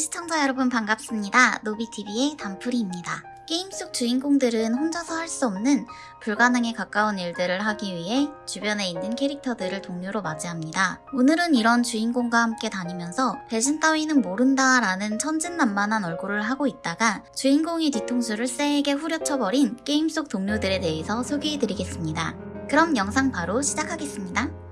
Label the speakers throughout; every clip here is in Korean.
Speaker 1: 시청자 여러분 반갑습니다. 노비TV의 단풀이입니다. 게임 속 주인공들은 혼자서 할 수 없는 불가능에 가까운 일들을 하기 위해 주변에 있는 캐릭터들을 동료로 맞이합니다. 오늘은 이런 주인공과 함께 다니면서 배신 따위는 모른다 라는 천진난만한 얼굴을 하고 있다가 주인공의 뒤통수를 쎄게 후려쳐버린 게임 속 동료들에 대해서 소개해드리겠습니다. 그럼 영상 바로 시작하겠습니다.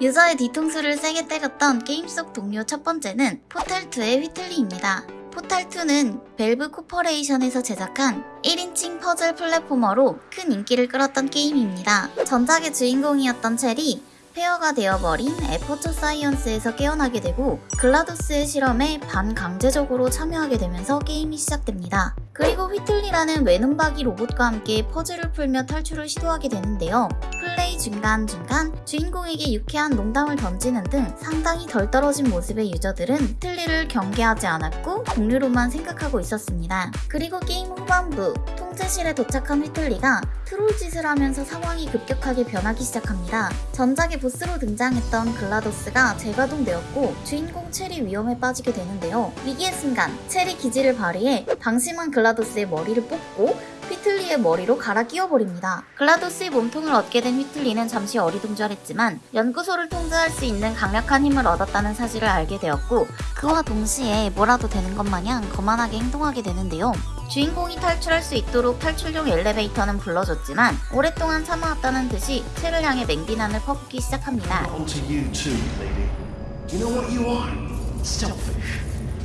Speaker 1: 유저의 뒤통수를 세게 때렸던 게임 속 동료 첫 번째는 포탈2의 휘틀리입니다. 포탈2는 벨브 코퍼레이션에서 제작한 1인칭 퍼즐 platformer로 큰 인기를 끌었던 게임입니다. 전작의 주인공이었던 첼이 폐허가 되어버린 애퍼처 사이언스에서 깨어나게 되고 글라도스의 실험에 반강제적으로 참여하게 되면서 게임이 시작됩니다. 그리고 휘틀리라는 외눈박이 로봇과 함께 퍼즐을 풀며 탈출을 시도하게 되는데요. 플레이 중간중간 주인공에게 유쾌한 농담을 던지는 등 상당히 덜 떨어진 모습의 유저들은 휘틀리를 경계하지 않았고 동료로만 생각하고 있었습니다. 그리고 게임 후반부 통제실에 도착한 휘틀리가 트롤 짓을 하면서 상황이 급격하게 변하기 시작합니다. 전작의 보스로 등장했던 글라도스가 재가동되었고 주인공 첼이 위험에 빠지게 되는데요. 위기의 순간 첼이 기지를 발휘해 방심한 글라도스 의 머리를 뽑고 휘틀리의 머리로 갈아 끼워버립니다. 글라도스의 몸통을 얻게 된 휘틀리는 잠시 어리둥절했지만 연구소를 통제할 수 있는 강력한 힘을 얻었다는 사실을 알게 되었고 그와 동시에 뭐라도 되는 것 마냥 거만하게 행동하게 되는데요. 주인공이 탈출할 수 있도록 탈출용 엘리베이터는 불러줬지만 오랫동안 참아왔다는 듯이 채를 향해 맹비난을 퍼붓기 시작합니다.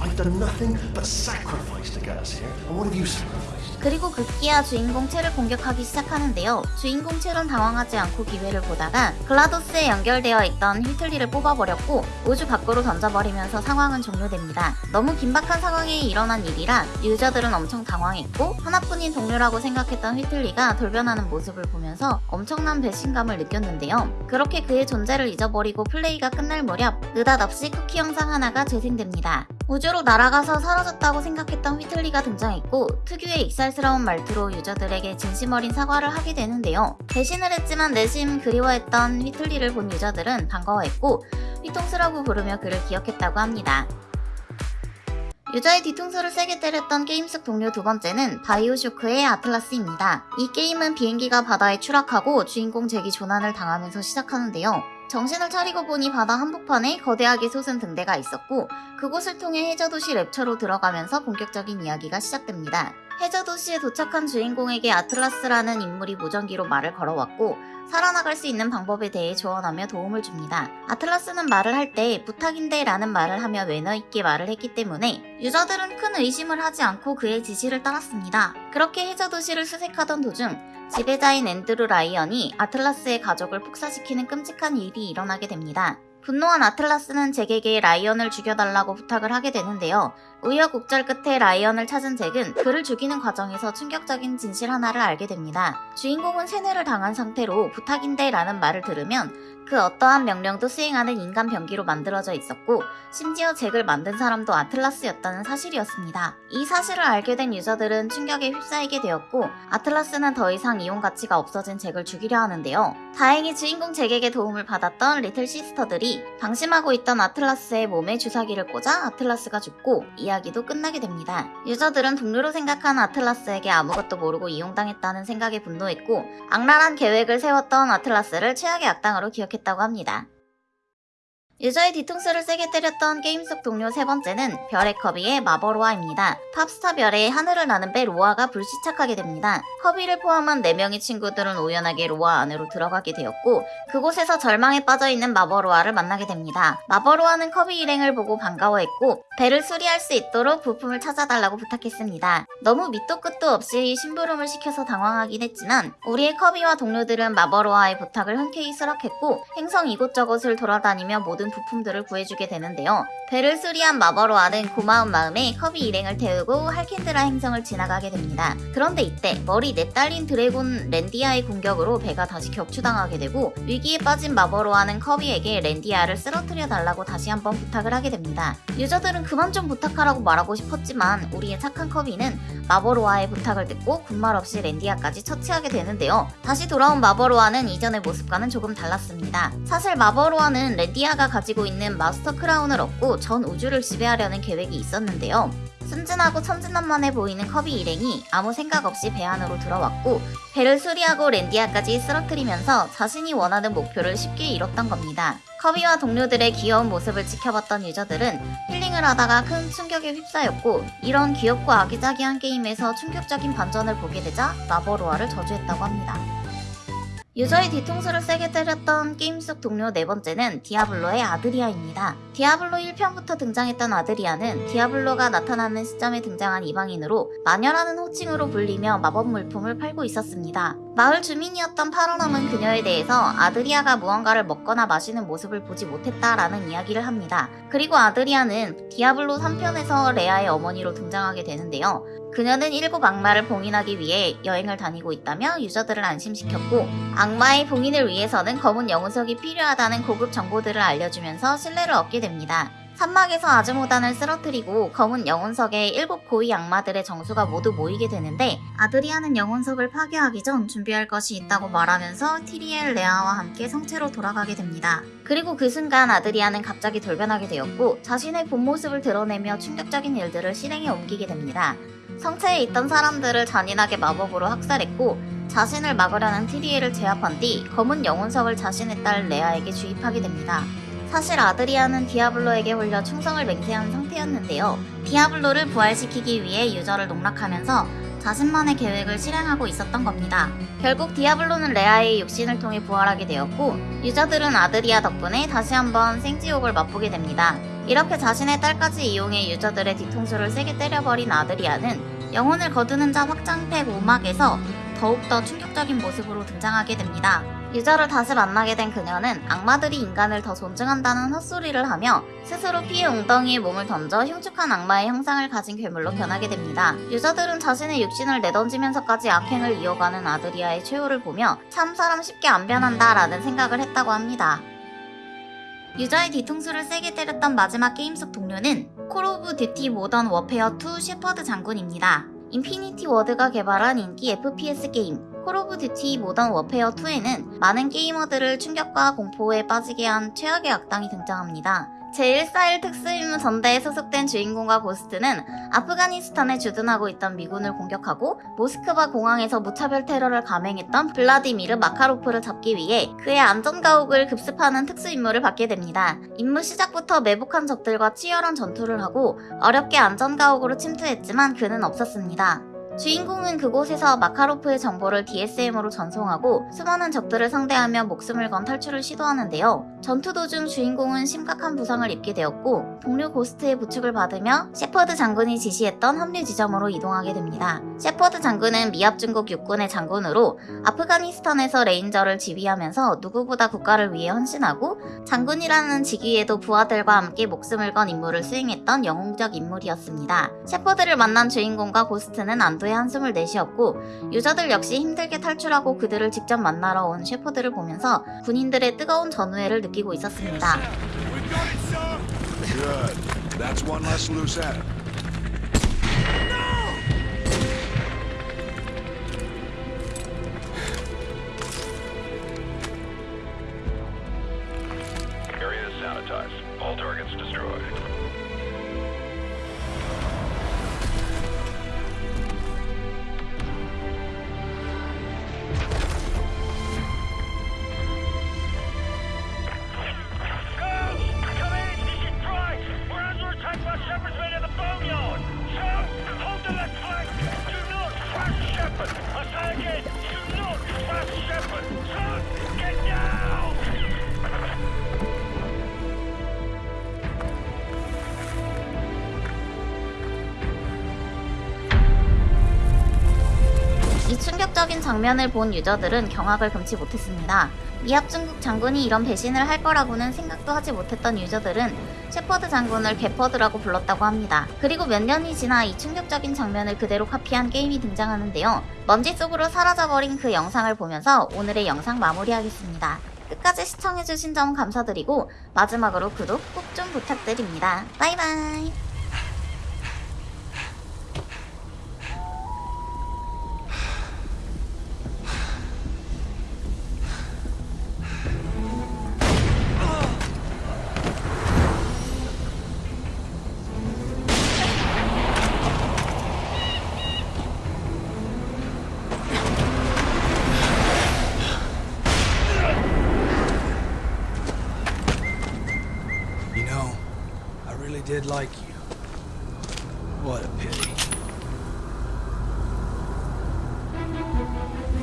Speaker 2: I've done nothing but sacrifice to get us here. And what have you sacrificed?
Speaker 1: 그리고 급기야 주인공 첼을 공격하기 시작하는데요. 주인공 첼은 당황하지 않고 기회를 보다가 글라도스에 연결되어 있던 휘틀리를 뽑아버렸고 우주 밖으로 던져버리면서 상황은 종료됩니다. 너무 긴박한 상황에 일어난 일이라 유저들은 엄청 당황했고 하나뿐인 동료라고 생각했던 휘틀리가 돌변하는 모습을 보면서 엄청난 배신감을 느꼈는데요. 그렇게 그의 존재를 잊어버리고 플레이가 끝날 무렵 느닷없이 쿠키 영상 하나가 재생됩니다. 우주로 날아가서 사라졌다고 생각했던 휘틀리가 등장했고 특유의 익살스러운 말투로 유저들에게 진심 어린 사과를 하게 되는데요. 배신을 했지만 내심 그리워했던 휘틀리를 본 유저들은 반가워했고 휘통수라고 부르며 그를 기억했다고 합니다. 유저의 뒤통수를 세게 때렸던 게임 속 동료 두 번째는 바이오쇼크의 아틀라스입니다. 이 게임은 비행기가 바다에 추락하고 주인공 잭이 조난을 당하면서 시작하는데요. 정신을 차리고 보니 바다 한복판에 거대하게 솟은 등대가 있었고 그곳을 통해 해저도시 랩처로 들어가면서 본격적인 이야기가 시작됩니다. 해저도시에 도착한 주인공에게 아틀라스라는 인물이 무전기로 말을 걸어왔고 살아나갈 수 있는 방법에 대해 조언하며 도움을 줍니다. 아틀라스는 말을 할 때 부탁인데 라는 말을 하며 매너 있게 말을 했기 때문에 유저들은 큰 의심을 하지 않고 그의 지시를 따랐습니다. 그렇게 해저도시를 수색하던 도중 지배자인 앤드루 라이언이 아틀라스의 가족을 폭사시키는 끔찍한 일이 일어나게 됩니다. 분노한 아틀라스는 잭에게 라이언을 죽여달라고 부탁을 하게 되는데요. 우여곡절 끝에 라이언을 찾은 잭은 그를 죽이는 과정에서 충격적인 진실 하나를 알게 됩니다. 주인공은 세뇌를 당한 상태로 부탁인데 라는 말을 들으면 그 어떠한 명령도 수행하는 인간 병기로 만들어져 있었고 심지어 잭을 만든 사람도 아틀라스였다는 사실이었습니다. 이 사실을 알게 된 유저들은 충격에 휩싸이게 되었고 아틀라스는 더 이상 이용 가치가 없어진 잭을 죽이려 하는데요. 다행히 주인공 잭에게 도움을 받았던 리틀 시스터들이 방심하고 있던 아틀라스의 몸에 주사기를 꽂아 아틀라스가 죽고 이야기도 끝나게 됩니다. 유저들은 동료로 생각한 아틀라스에게 아무것도 모르고 이용당했다는 생각에 분노했고 악랄한 계획을 세웠던 아틀라스를 최악의 악당으로 기억했다고 합니다. 유저의 뒤통수를 세게 때렸던 게임 속 동료 세 번째는 별의 커비의 마버로아입니다. 팝스타 별의 하늘을 나는 배 로아가 불시착하게 됩니다. 커비를 포함한 4명의 친구들은 우연하게 로아 안으로 들어가게 되었고 그곳에서 절망에 빠져있는 마버로아를 만나게 됩니다. 마버로아는 커비 일행을 보고 반가워했고 배를 수리할 수 있도록 부품을 찾아달라고 부탁했습니다. 너무 밑도 끝도 없이 심부름을 시켜서 당황하긴 했지만 우리의 커비와 동료들은 마버로아의 부탁을 흔쾌히 수락했고 행성 이곳저곳을 돌아다니며 모든 부품들을 구해주게 되는데요. 배를 수리한 마버로아는 고마운 마음에 커비 일행을 태우고 할칸드라 행성을 지나가게 됩니다. 그런데 이때 머리 넷 달린 드래곤 랜디아의 공격으로 배가 다시 격추당하게 되고 위기에 빠진 마버로아는 커비에게 랜디아를 쓰러뜨려 달라고 다시 한번 부탁을 하게 됩니다. 유저들은 그만 좀 부탁하라고 말하고 싶었지만 우리의 착한 커비는 마버로아의 부탁을 듣고 군말 없이 랜디아까지 처치하게 되는데요. 다시 돌아온 마버로아는 이전의 모습과는 조금 달랐습니다. 사실 마버로아는 랜디아가 가지고 있는 마스터 크라운을 얻고 전 우주를 지배하려는 계획이 있었는데요. 순진하고 천진난만해 보이는 커비 일행이 아무 생각 없이 배 안으로 들어왔고 배를 수리하고 랜디아까지 쓰러뜨리면서 자신이 원하는 목표를 쉽게 이뤘던 겁니다. 커비와 동료들의 귀여운 모습을 지켜봤던 유저들은 힐링을 하다가 큰 충격에 휩싸였고 이런 귀엽고 아기자기한 게임에서 충격적인 반전을 보게 되자 마버로아를 저주했다고 합니다. 유저의 뒤통수를 세게 때렸던 게임 속 동료 네 번째는 디아블로의 아드리아입니다. 디아블로 1편부터 등장했던 아드리아는 디아블로가 나타나는 시점에 등장한 이방인으로 마녀라는 호칭으로 불리며 마법 물품을 팔고 있었습니다. 마을 주민이었던 파로남은 그녀에 대해서 아드리아가 무언가를 먹거나 마시는 모습을 보지 못했다라는 이야기를 합니다. 그리고 아드리아는 디아블로 3편에서 레아의 어머니로 등장하게 되는데요. 그녀는 일곱 악마를 봉인하기 위해 여행을 다니고 있다며 유저들을 안심시켰고 악마의 봉인을 위해서는 검은 영혼석이 필요하다는 고급 정보들을 알려주면서 신뢰를 얻게 됩니다. 산막에서 아즈모단을 쓰러뜨리고 검은 영혼석에 일곱 고위 악마들의 정수가 모두 모이게 되는데 아드리아는 영혼석을 파괴하기 전 준비할 것이 있다고 말하면서 티리엘 레아와 함께 성체로 돌아가게 됩니다. 그리고 그 순간 아드리아는 갑자기 돌변하게 되었고 자신의 본 모습을 드러내며 충격적인 일들을 실행에 옮기게 됩니다. 성체에 있던 사람들을 잔인하게 마법으로 학살했고 자신을 막으려는 티리엘을 제압한 뒤 검은 영혼석을 자신의 딸 레아에게 주입하게 됩니다. 사실 아드리아는 디아블로에게 홀려 충성을 맹세한 상태였는데요. 디아블로를 부활시키기 위해 유저를 농락하면서 자신만의 계획을 실행하고 있었던 겁니다. 결국 디아블로는 레아의 육신을 통해 부활하게 되었고 유저들은 아드리아 덕분에 다시 한번 생지옥을 맛보게 됩니다. 이렇게 자신의 딸까지 이용해 유저들의 뒤통수를 세게 때려버린 아드리아는 영혼을 거두는 자 확장팩 5막에서 더욱더 충격적인 모습으로 등장하게 됩니다. 유저를 다시 만나게 된 그녀는 악마들이 인간을 더 존중한다는 헛소리를 하며 스스로 피해 웅덩이에 몸을 던져 흉측한 악마의 형상을 가진 괴물로 변하게 됩니다. 유저들은 자신의 육신을 내던지면서까지 악행을 이어가는 아드리아의 최후를 보며 참 사람 쉽게 안 변한다 라는 생각을 했다고 합니다. 유저의 뒤통수를 세게 때렸던 마지막 게임 속 동료는 콜 오브 듀티 모던 워페어 2 셰퍼드 장군입니다. 인피니티 워드가 개발한 인기 FPS 게임 콜 오브 듀티 모던 워페어 2에는 많은 게이머들을 충격과 공포에 빠지게 한 최악의 악당이 등장합니다. 제141 특수임무 전대에 소속된 주인공과 고스트는 아프가니스탄에 주둔하고 있던 미군을 공격하고 모스크바 공항에서 무차별 테러를 감행했던 블라디미르 마카로프를 잡기 위해 그의 안전가옥을 급습하는 특수임무를 받게 됩니다. 임무 시작부터 매복한 적들과 치열한 전투를 하고 어렵게 안전가옥으로 침투했지만 그는 없었습니다. 주인공은 그곳에서 마카로프의 정보를 DSM으로 전송하고 수많은 적들을 상대하며 목숨을 건 탈출을 시도하는데요. 전투 도중 주인공은 심각한 부상을 입게 되었고 동료 고스트의 부축을 받으며 셰퍼드 장군이 지시했던 합류 지점으로 이동하게 됩니다. 셰퍼드 장군은 미합중국 육군의 장군으로 아프가니스탄에서 레인저를 지휘하면서 누구보다 국가를 위해 헌신하고 장군이라는 직위에도 부하들과 함께 목숨을 건 임무를 수행했던 영웅적 인물이었습니다. 셰퍼드를 만난 주인공과 고스트는 안도의 한숨을 내쉬었고 유저들 역시 힘들게 탈출하고 그들을 직접 만나러 온 셰퍼드를 보면서 군인들의 뜨거운 전우애를 느끼고 있었습니다.
Speaker 3: Good. That's one less loose end.
Speaker 4: Area is sanitized. All targets destroyed.
Speaker 1: 장면을 본 유저들은 경악을 금치 못했습니다. 미합 중국 장군이 이런 배신을 할 거라고는 생각도 하지 못했던 유저들은 셰퍼드 장군을 개퍼드라고 불렀다고 합니다. 그리고 몇 년이 지나 이 충격적인 장면을 그대로 카피한 게임이 등장하는데요. 먼지 속으로 사라져버린 그 영상을 보면서 오늘의 영상 마무리하겠습니다. 끝까지 시청해주신 점 감사드리고 마지막으로 구독 꼭 좀 부탁드립니다. 바이바이.